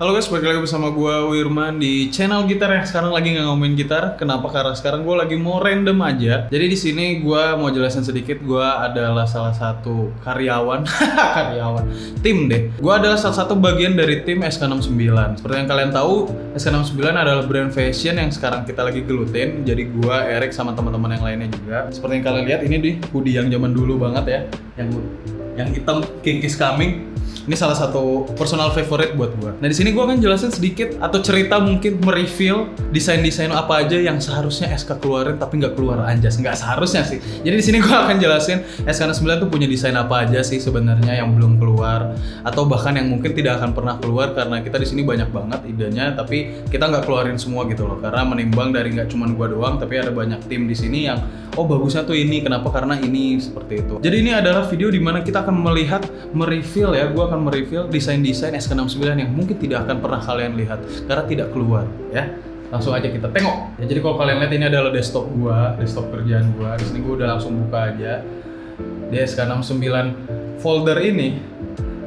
Halo guys, balik lagi bersama gue Wirman di channel gitar yang sekarang lagi nggak ngomongin gitar. Kenapa? Karena sekarang gue lagi mau random aja. Jadi di sini gue mau jelasin sedikit. Gue adalah salah satu karyawan, karyawan tim deh. Gue adalah salah satu bagian dari tim SK69. Seperti yang kalian tahu, SK69 adalah brand fashion yang sekarang kita lagi gelutin. Jadi gue, Erik sama teman-teman yang lainnya juga. Seperti yang kalian lihat ini di hoodie yang zaman dulu banget ya, yang yang hitam King is coming ini salah satu personal favorite buat gua. Nah di sini gua akan jelasin sedikit atau cerita mungkin mereveal desain-desain apa aja yang seharusnya SK keluarin tapi nggak keluar anjas. Nggak seharusnya sih. Jadi di sini gua akan jelasin SK9 tuh punya desain apa aja sih sebenarnya yang belum keluar atau bahkan yang mungkin tidak akan pernah keluar karena kita di sini banyak banget idenya tapi kita nggak keluarin semua gitu loh karena menimbang dari nggak cuma gua doang tapi ada banyak tim di sini yang oh bagusnya tuh ini kenapa karena ini seperti itu. Jadi ini adalah video di mana kita akan melihat mereveal ya gua akan mereview desain-desain SK69 yang mungkin tidak akan pernah kalian lihat karena tidak keluar ya. Langsung aja kita tengok. Ya, jadi kalau kalian lihat ini adalah desktop gua, desktop kerjaan gua. Di sini gua udah langsung buka aja. Di SK69 folder ini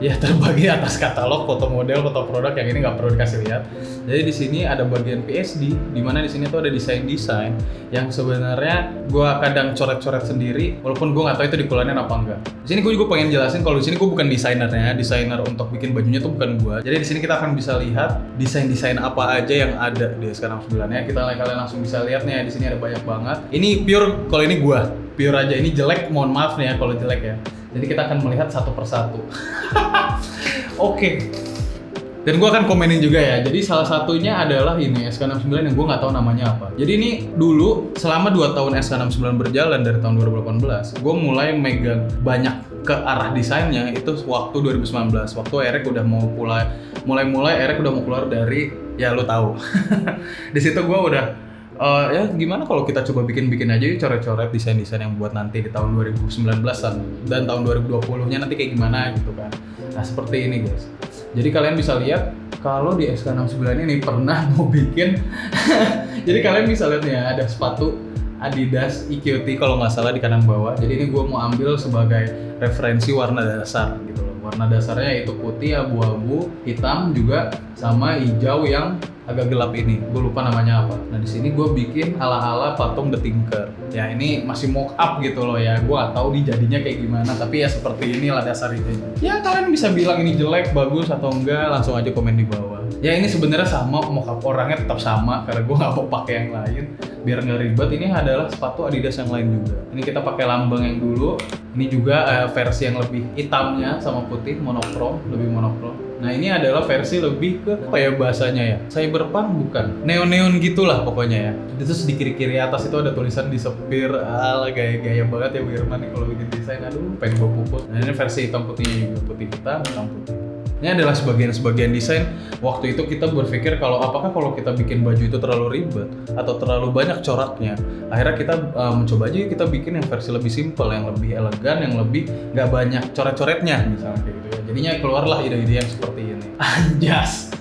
ya terbagi atas katalog foto model foto produk yang ini nggak perlu dikasih lihat. Jadi di sini ada bagian PSD di mana di sini tuh ada desain desain yang sebenarnya gue kadang coret-coret sendiri walaupun gue nggak tahu itu dikeluarin apa enggak. Di sini gue juga pengen jelasin kalau di sini gue bukan desainernya desainer untuk bikin bajunya tuh bukan gue jadi di sini kita akan bisa lihat desain-desain apa aja yang ada di sekarang 9 ya kita kalian langsung bisa lihat nih di sini ada banyak banget. Ini pure kalau ini gue pure aja. Ini jelek mohon maaf nih ya kalau jelek ya jadi kita akan melihat satu persatu. Oke. okay. Dan gue akan komenin juga ya. Jadi salah satunya adalah ini SK69 yang gue nggak tahu namanya apa. Jadi ini dulu selama 2 tahun SK69 berjalan dari tahun 2018, gue mulai megang banyak ke arah desainnya itu waktu 2019. Waktu Eric udah mau mulai mulai-mulai Eric udah mau keluar dari ya lo tahu. Di situ gue udah uh, ya gimana kalau kita coba bikin-bikin aja yuk coret-coret desain-desain yang buat nanti di tahun 2019-an dan tahun 2020-nya nanti kayak gimana gitu kan. Nah, seperti ini guys. Jadi kalian bisa lihat kalau di SK69 ini pernah mau bikin jadi kalian bisa lihat ya ada sepatu Adidas EQT kalau nggak salah di kanan bawah. Jadi ini gue mau ambil sebagai referensi warna dasar gitu loh. Warna dasarnya itu putih, abu-abu, hitam juga sama hijau yang agak gelap ini. Gue lupa namanya apa. Nah di sini gue bikin ala-ala patung The Tinker. Ya ini masih mock up gitu loh ya. Gue gak tahu nih jadinya kayak gimana. Tapi ya seperti inilah dasar ini. Ya kalian bisa bilang ini jelek, bagus atau enggak. Langsung aja komen di bawah. Ya ini sebenarnya sama mock up orangnya tetap sama karena gue gak mau pakai yang lain. Biar nggak ribet. Ini adalah sepatu Adidas yang lain juga. Ini kita pakai lambang yang dulu. Ini juga uh, versi yang lebih hitamnya sama putih monokrom, lebih monokrom. Nah ini adalah versi lebih ke apa ya bahasanya ya? Cyberpunk bukan? Neon-neon gitulah pokoknya ya. Itu di kiri-kiri atas itu ada tulisan di sepir. Ala gaya-gaya banget ya Wirman nih kalau bikin desain. Aduh pengen bawa puput. Nah ini versi hitam putih putih hitam, hitam putih. Ini adalah sebagian-sebagian desain. Waktu itu kita berpikir kalau apakah kalau kita bikin baju itu terlalu ribet atau terlalu banyak coraknya. Akhirnya kita uh, mencoba aja kita bikin yang versi lebih simple, yang lebih elegan, yang lebih nggak banyak coret-coretnya misalnya kayak gitu ya. Jadinya keluarlah ide-ide yang seperti ini. Anjas.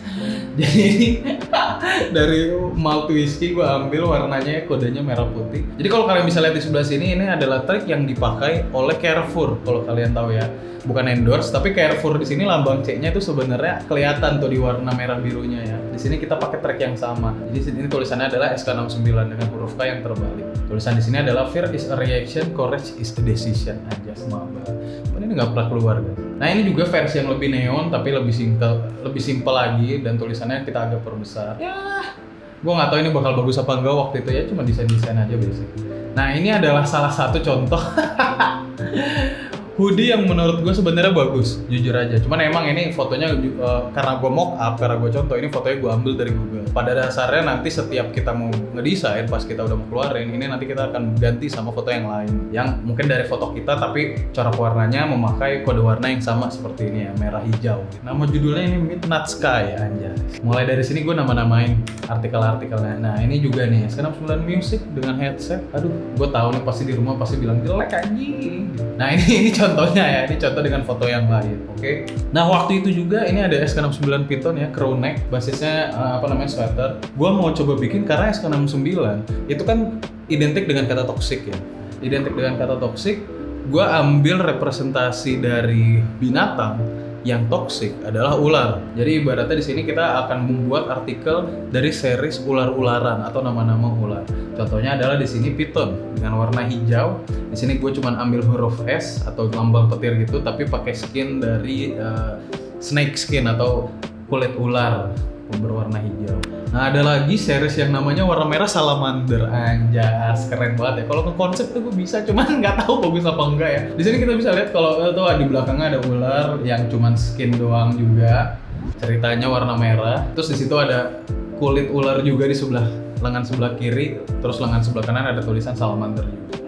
Jadi dari malt whiskey gue ambil warnanya kodenya merah putih. Jadi kalau kalian bisa lihat di sebelah sini ini adalah trik yang dipakai oleh Carrefour kalau kalian tahu ya bukan endorse tapi Carrefour di sini lambang C-nya itu sebenarnya kelihatan tuh di warna merah birunya ya. Di sini kita pakai track yang sama. Jadi ini tulisannya adalah SK69 dengan huruf K yang terbalik. Tulisan di sini adalah fear is a reaction, courage is a decision aja semua Nggak pernah keluar guys. Nah ini juga versi yang lebih neon tapi lebih simple, lebih simple lagi dan tulisannya kita agak perbesar. Ya, gue nggak tahu ini bakal bagus apa enggak waktu itu ya cuma desain desain aja basic. Nah ini adalah salah satu contoh hoodie yang menurut gue sebenarnya bagus jujur aja. Cuman emang ini fotonya uh, karena gue mock up karena gue contoh ini fotonya gue ambil dari Google. Pada dasarnya nanti setiap kita mau ngedesain pas kita udah mau keluarin ini nanti kita akan ganti sama foto yang lain. Yang mungkin dari foto kita tapi corak warnanya memakai kode warna yang sama seperti ini ya merah hijau. Nama judulnya ini Midnight Sky aja mulai dari sini gue nama-namain artikel-artikelnya. Nah ini juga nih sekarang 9 music dengan headset. Aduh gue tahu nih pasti di rumah pasti bilang jelek anjing. Nah ini ini contohnya ya, ini contoh dengan foto yang lain, oke? Okay? Nah waktu itu juga ini ada SK69 Python ya, crew neck, basisnya uh, apa namanya sweater. Gua mau coba bikin karena SK69 itu kan identik dengan kata toxic ya, identik dengan kata toxic. Gua ambil representasi dari binatang yang toxic adalah ular. Jadi ibaratnya di sini kita akan membuat artikel dari series ular-ularan atau nama-nama ular. Contohnya adalah di sini piton dengan warna hijau. Di sini gue cuma ambil huruf S atau lambang petir gitu, tapi pakai skin dari uh, snake skin atau kulit ular berwarna hijau. Nah ada lagi series yang namanya warna merah salamander. Anjas, keren banget ya. Kalau ke konsep tuh gue bisa, cuman nggak tahu bagus apa enggak ya. Di sini kita bisa lihat kalau tuh di belakangnya ada ular yang cuman skin doang juga. Ceritanya warna merah. Terus di situ ada kulit ular juga di sebelah lengan sebelah kiri, terus lengan sebelah kanan ada tulisan salamander juga.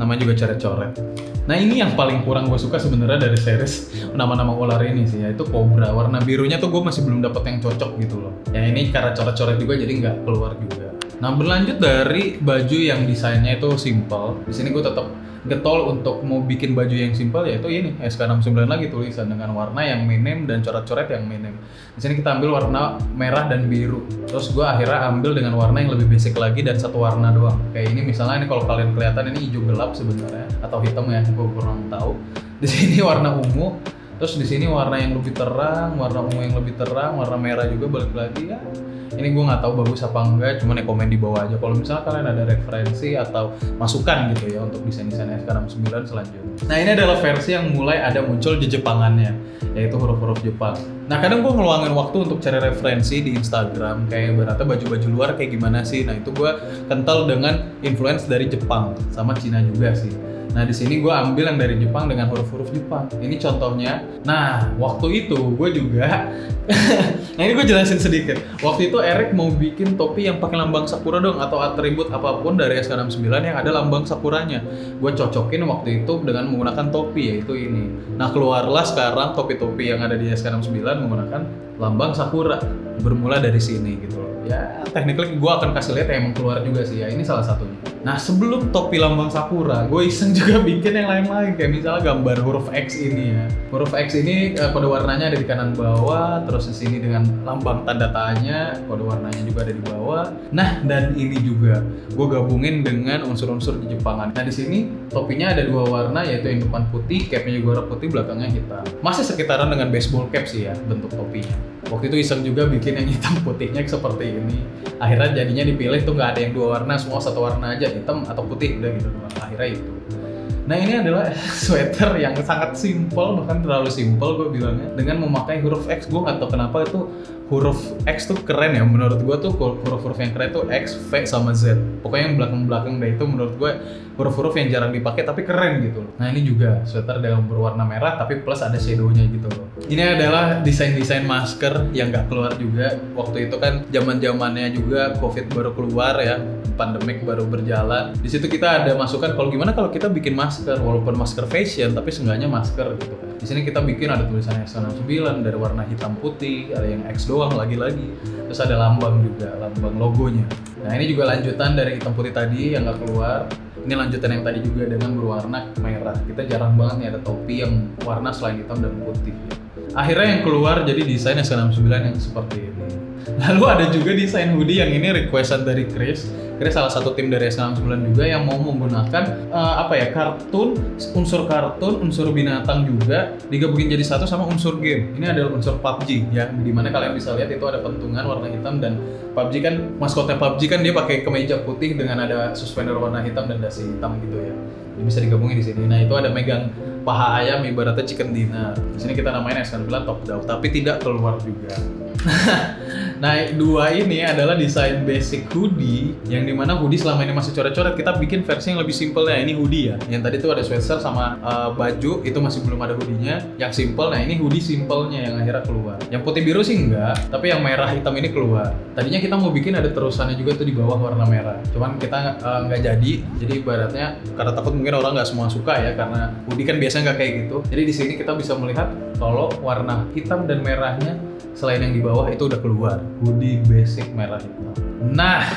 Namanya juga coret-coret. Nah ini yang paling kurang gue suka sebenarnya dari series nama-nama ular ini sih, yaitu Cobra. Warna birunya tuh gue masih belum dapet yang cocok gitu loh. Ya ini karena coret-coret juga jadi nggak keluar juga. Nah berlanjut dari baju yang desainnya itu simple, di sini gue tetap getol untuk mau bikin baju yang simpel yaitu ini SK69 lagi tulisan dengan warna yang minim dan coret-coret yang minim. Di sini kita ambil warna merah dan biru. Terus gue akhirnya ambil dengan warna yang lebih basic lagi dan satu warna doang. Kayak ini misalnya ini kalau kalian kelihatan ini hijau gelap sebenarnya atau hitam ya, gue kurang tahu. Di sini warna ungu, terus di sini warna yang lebih terang, warna ungu yang lebih terang, warna merah juga balik lagi ya ini gue nggak tahu bagus apa enggak cuman ya komen di bawah aja. Kalau misalnya kalian ada referensi atau masukan gitu ya untuk desain-desain SK69 selanjutnya. Nah ini adalah versi yang mulai ada muncul di Jepangannya yaitu huruf-huruf Jepang. Nah kadang gue ngeluangin waktu untuk cari referensi di Instagram kayak berarti baju-baju luar kayak gimana sih. Nah itu gue kental dengan influence dari Jepang sama Cina juga sih Nah di sini gue ambil yang dari Jepang dengan huruf-huruf Jepang. Ini contohnya. Nah waktu itu gue juga, nah ini gue jelasin sedikit. Waktu itu Eric mau bikin topi yang pakai lambang sakura dong atau atribut apa pun dari SK69 yang ada lambang sakuranya. Gue cocokin waktu itu dengan menggunakan topi yaitu ini. Nah keluarlah sekarang topi-topi yang ada di SK69 menggunakan lambang sakura. Bermula dari sini gitu loh. Ya tekniknya gue akan kasih lihat yang keluar juga sih ya. Ini salah satunya. Nah sebelum topi lambang sakura, gue iseng juga bikin yang lain-lain kayak misalnya gambar huruf X ini ya. Huruf X ini uh, kode warnanya ada di kanan bawah, terus di sini dengan lambang tanda tanya, kode warnanya juga ada di bawah. Nah dan ini juga gue gabungin dengan unsur-unsur di Jepangan. Nah di sini topinya ada dua warna yaitu yang depan putih, capnya juga warna putih, belakangnya hitam. Masih sekitaran dengan baseball cap sih ya bentuk topinya. Waktu itu iseng juga bikin yang hitam putihnya seperti ini. Akhirnya jadinya dipilih tuh nggak ada yang dua warna, semua satu warna aja hitam atau putih udah gitu. Akhirnya itu. Nah ini adalah sweater yang sangat simple bahkan terlalu simple gue bilangnya dengan memakai huruf X. Gue nggak tahu kenapa itu huruf X tuh keren ya menurut gue tuh huruf-huruf yang keren tuh X, V sama Z pokoknya yang belakang-belakang deh itu menurut gue huruf-huruf yang jarang dipakai tapi keren gitu loh. Nah ini juga sweater dengan berwarna merah tapi plus ada shadownya gitu loh. Ini adalah desain-desain masker yang nggak keluar juga waktu itu kan zaman zamannya juga COVID baru keluar ya pandemik baru berjalan. Di situ kita ada masukan kalau gimana kalau kita bikin masker walaupun masker fashion tapi seenggaknya masker gitu kan. Di sini kita bikin ada tulisan X69 dari warna hitam putih, ada yang X doang lagi-lagi. Terus ada lambang juga, lambang logonya. Nah ini juga lanjutan dari hitam putih tadi yang nggak keluar. Ini lanjutan yang tadi juga dengan berwarna merah. Kita jarang banget nih ada topi yang warna selain hitam dan putih. Akhirnya yang keluar jadi desain S69 yang seperti ini. Lalu ada juga desain hoodie yang ini requestan dari Chris. Akhirnya salah satu tim dari S69 juga yang mau menggunakan uh, apa ya kartun unsur kartun unsur binatang juga digabungin jadi satu sama unsur game. Ini adalah unsur PUBG ya di mana kalian bisa lihat itu ada pentungan warna hitam dan PUBG kan maskotnya PUBG kan dia pakai kemeja putih dengan ada suspender warna hitam dan dasi hitam gitu ya. Ini bisa digabungin di sini. Nah itu ada megang paha ayam ibaratnya chicken dinner. Di sini kita namain S9 top down. Tapi tidak keluar juga Nah, dua ini adalah desain basic hoodie yang di mana hoodie selama ini masih coret-coret. Kita bikin versi yang lebih simple ya. Ini hoodie ya. Yang tadi tuh ada sweater sama uh, baju itu masih belum ada hoodie-nya. Yang simple, nah ini hoodie simpelnya yang akhirnya keluar. Yang putih biru sih enggak, tapi yang merah hitam ini keluar. Tadinya kita mau bikin ada terusannya juga tuh di bawah warna merah. Cuman kita uh, nggak jadi. Jadi ibaratnya karena takut mungkin orang nggak semua suka ya karena hoodie kan biasanya nggak kayak gitu. Jadi di sini kita bisa melihat kalau warna hitam dan merahnya selain yang di bawah itu udah keluar. Hoodie basic merah hitam nah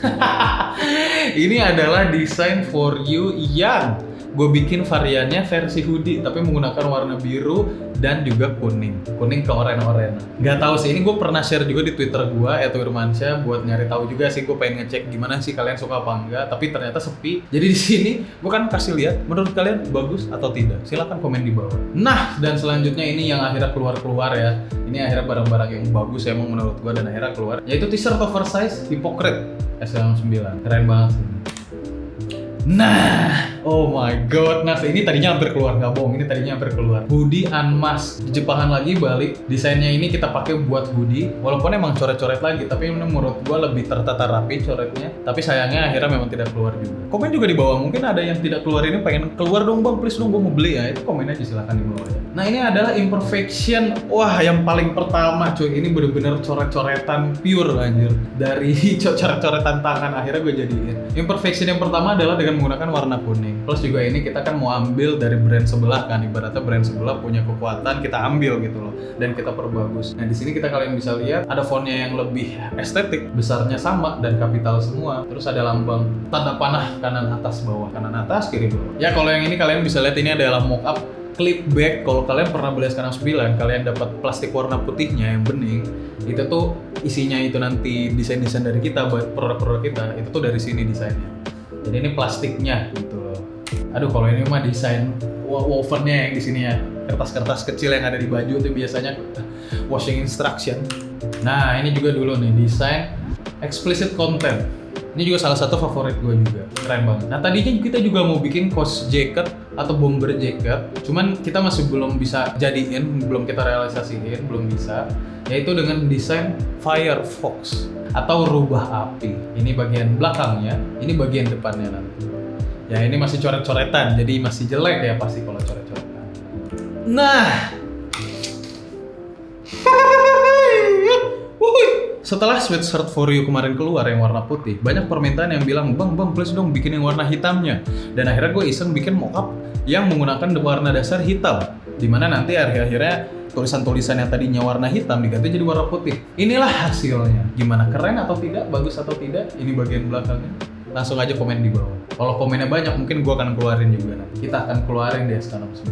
ini adalah desain for you yang gue bikin variannya versi hoodie tapi menggunakan warna biru dan juga kuning. Kuning ke oranye-oranye nggak tahu sih ini gue pernah share juga di twitter gue atau Irmansyah buat nyari tahu juga sih gue pengen ngecek gimana sih kalian suka apa enggak tapi ternyata sepi. Jadi di sini gue kan kasih lihat menurut kalian bagus atau tidak? Silahkan komen di bawah. Nah dan selanjutnya ini yang akhirnya keluar-keluar ya. Ini akhirnya barang-barang yang bagus ya emang menurut gue dan akhirnya keluar yaitu t-shirt oversize Hippocrate S9 keren banget sih. Nah, oh my god. Nah, ini tadinya hampir keluar nggak bohong. Ini tadinya hampir keluar. Hoodie Unmask. Di Jepangan lagi balik. Desainnya ini kita pakai buat hoodie. Walaupun emang coret-coret lagi, tapi menurut gua lebih tertata rapi coretnya. Tapi sayangnya akhirnya memang tidak keluar juga. Komen juga di bawah. Mungkin ada yang tidak keluar ini pengen keluar dong bang, please dong gua mau beli ya. Itu komen aja silahkan di bawah ya. Nah ini adalah imperfection. Wah yang paling pertama cuy. Ini bener-bener coret-coretan pure anjir. Dari coret-coretan tangan akhirnya gue jadiin. Imperfection yang pertama adalah dengan menggunakan warna kuning. Plus juga ini kita kan mau ambil dari brand sebelah kan, ibaratnya brand sebelah punya kekuatan kita ambil gitu loh dan kita perbagus. Nah di sini kita kalian bisa lihat ada fontnya yang lebih estetik, besarnya sama dan kapital semua. Terus ada lambang tanda panah kanan atas bawah, kanan atas kiri bawah. Ya kalau yang ini kalian bisa lihat ini adalah mockup clip bag kalau kalian pernah beli sekarang 9 kalian dapat plastik warna putihnya yang bening itu tuh isinya itu nanti desain-desain dari kita buat produk-produk kita itu tuh dari sini desainnya jadi ini plastiknya gitu aduh kalau ini mah desain wovennya yang di sini ya. Kertas-kertas kecil yang ada di baju itu biasanya washing instruction. Nah ini juga dulu nih desain explicit content. Ini juga salah satu favorit gue juga. Keren banget. Nah tadinya kita juga mau bikin cost jacket atau bomber jacket cuman kita masih belum bisa jadiin belum kita realisasiin belum bisa yaitu dengan desain Firefox atau rubah api. Ini bagian belakangnya, ini bagian depannya nanti. Ya ini masih coret-coretan, jadi masih jelek ya pasti kalau coret-coretan. Nah, setelah sweatshirt for you kemarin keluar yang warna putih, banyak permintaan yang bilang, bang, bang, please dong bikin yang warna hitamnya. Dan akhirnya gue iseng bikin mockup yang menggunakan warna dasar hitam. Di mana nanti akhir-akhirnya tulisan-tulisan yang tadinya warna hitam diganti jadi warna putih. Inilah hasilnya. Gimana keren atau tidak, bagus atau tidak? Ini bagian belakangnya. Langsung aja komen di bawah. Kalau komennya banyak, mungkin gua akan keluarin juga nanti. Kita akan keluarin di SK69.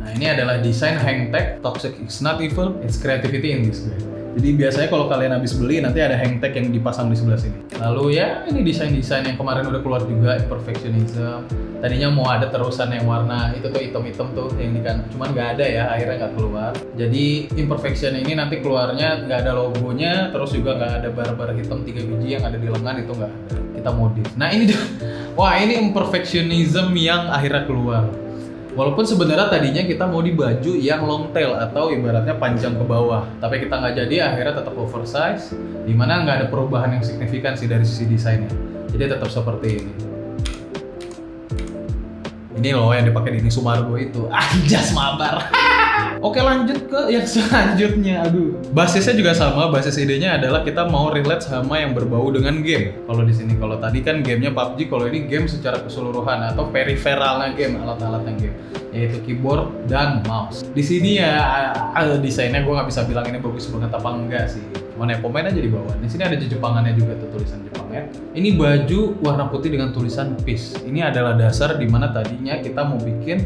Nah ini adalah desain hang tag. Toxic is not evil, it's creativity in this way. Jadi biasanya kalau kalian habis beli nanti ada hang tag yang dipasang di sebelah sini. Lalu ya ini desain-desain yang kemarin udah keluar juga imperfectionism. Tadinya mau ada terusan yang warna itu tuh hitam-hitam tuh yang kan cuman nggak ada ya akhirnya nggak keluar. Jadi imperfection ini nanti keluarnya nggak ada logonya terus juga nggak ada bar-bar hitam tiga biji yang ada di lengan itu nggak. Kita modif. Nah ini wah ini imperfectionism yang akhirnya keluar Walaupun sebenarnya tadinya kita mau di baju yang long tail atau ibaratnya panjang ke bawah, tapi kita nggak jadi akhirnya tetap oversize, di mana nggak ada perubahan yang signifikan sih dari sisi desainnya. Jadi tetap seperti ini. Ini loh yang dipakai di Sumargo itu, anjas mabar. Oke lanjut ke yang selanjutnya. Aduh. Basisnya juga sama. Basis idenya adalah kita mau relate sama yang berbau dengan game. Kalau di sini kalau tadi kan gamenya PUBG, kalau ini game secara keseluruhan atau periferalnya game, alat-alatnya game, yaitu keyboard dan mouse. Di sini ya desainnya gue nggak bisa bilang ini bagus banget apa enggak sih. Cuman ya aja di bawah. Di sini ada Jepangannya juga tuh tulisan Jepangnya. Ini baju warna putih dengan tulisan peace. Ini adalah dasar di mana tadinya kita mau bikin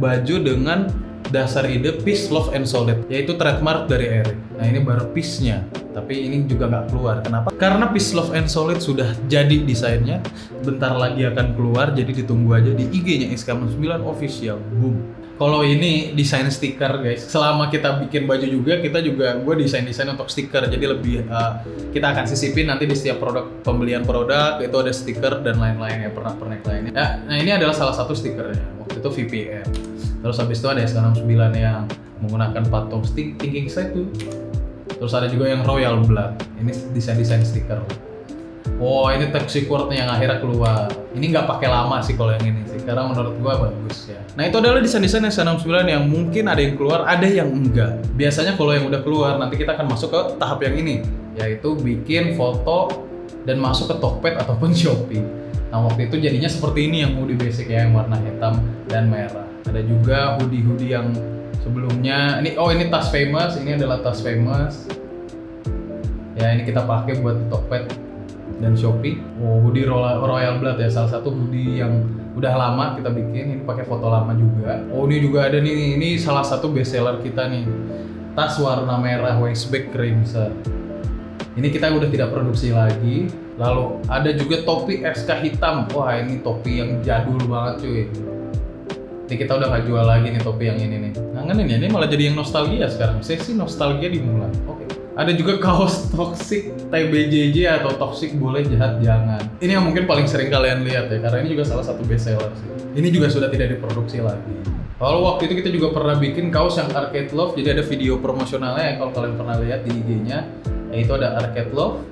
baju dengan dasar ide peace, love, and solid yaitu trademark dari Eric. Nah ini baru peace-nya, tapi ini juga nggak keluar. Kenapa? Karena peace, love, and solid sudah jadi desainnya, bentar lagi akan keluar, jadi ditunggu aja di IG-nya SK9 official. Boom. Kalau ini desain stiker guys, selama kita bikin baju juga kita juga gue desain desain untuk stiker, jadi lebih uh, kita akan sisipin nanti di setiap produk pembelian produk itu ada stiker dan lain-lain ya pernah pernik lainnya. Nah, nah ini adalah salah satu stikernya waktu itu VPN. Terus habis itu ada SK69 yang menggunakan patung stick thinking side tuh. Terus ada juga yang Royal Blood. Ini desain-desain stiker. Wow, ini Toxic Word yang akhirnya keluar. Ini nggak pakai lama sih kalau yang ini sih, karena menurut gua bagus ya. Nah itu adalah desain-desain SK69 yang mungkin ada yang keluar, ada yang enggak. Biasanya kalau yang udah keluar, nanti kita akan masuk ke tahap yang ini, yaitu bikin foto dan masuk ke Tokped ataupun Shopee. Nah waktu itu jadinya seperti ini yang hoodie basic ya, yang warna hitam dan merah. Ada juga hoodie-hoodie yang sebelumnya. Ini oh ini tas famous, ini adalah tas famous. Ya ini kita pakai buat di Tokped. dan Shopee. Oh, hoodie Royal, Blood ya, salah satu hoodie yang udah lama kita bikin. Ini pakai foto lama juga. Oh, ini juga ada nih. Ini salah satu best seller kita nih. Tas warna merah waistbag crimson. Ini kita udah tidak produksi lagi. Lalu ada juga topi SK hitam. Wah, ini topi yang jadul banget cuy. Ini kita udah gak jual lagi nih topi yang ini nih. Ngangenin ya, ini malah jadi yang nostalgia sekarang. Sesi nostalgia dimulai. Oke. Ada juga kaos toxic TBJJ atau toxic boleh jahat jangan. Ini yang mungkin paling sering kalian lihat ya, karena ini juga salah satu best seller sih. Ini juga sudah tidak diproduksi lagi. Kalau waktu itu kita juga pernah bikin kaos yang Arcade Love, jadi ada video promosionalnya ya kalau kalian pernah lihat di IG-nya, yaitu ada Arcade Love.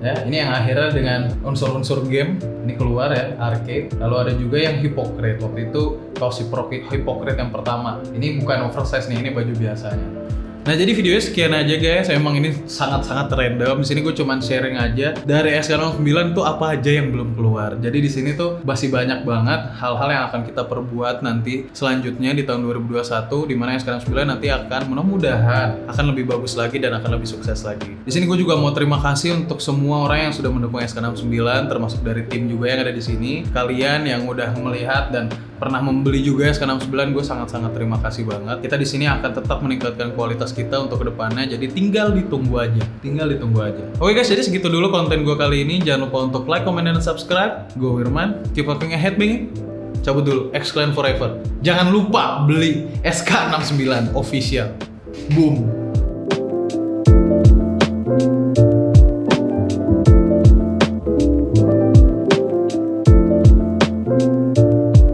Ya, ini yang akhirnya dengan unsur-unsur game ini keluar ya, arcade. Lalu ada juga yang Hypocrite. Waktu itu kaos Hypocrite yang pertama. Ini bukan oversize nih, ini baju biasanya. Nah jadi videonya sekian aja guys, emang ini sangat-sangat random. Di sini gue cuman sharing aja dari SK09 tuh apa aja yang belum keluar. Jadi di sini tuh masih banyak banget hal-hal yang akan kita perbuat nanti selanjutnya di tahun 2021 di mana SK09 nanti akan mudah-mudahan akan lebih bagus lagi dan akan lebih sukses lagi. Di sini gue juga mau terima kasih untuk semua orang yang sudah mendukung SK69 termasuk dari tim juga yang ada di sini. Kalian yang udah melihat dan pernah membeli juga SK69 gue sangat-sangat terima kasih banget. Kita di sini akan tetap meningkatkan kualitas kita untuk ke depannya. Jadi tinggal ditunggu aja, tinggal ditunggu aja. Oke guys, jadi segitu dulu konten gue kali ini. Jangan lupa untuk like, comment, dan subscribe. Gue Wirman, keep walking ahead, bing. Cabut dulu, Exclaim Forever. Jangan lupa beli SK69 official. Boom.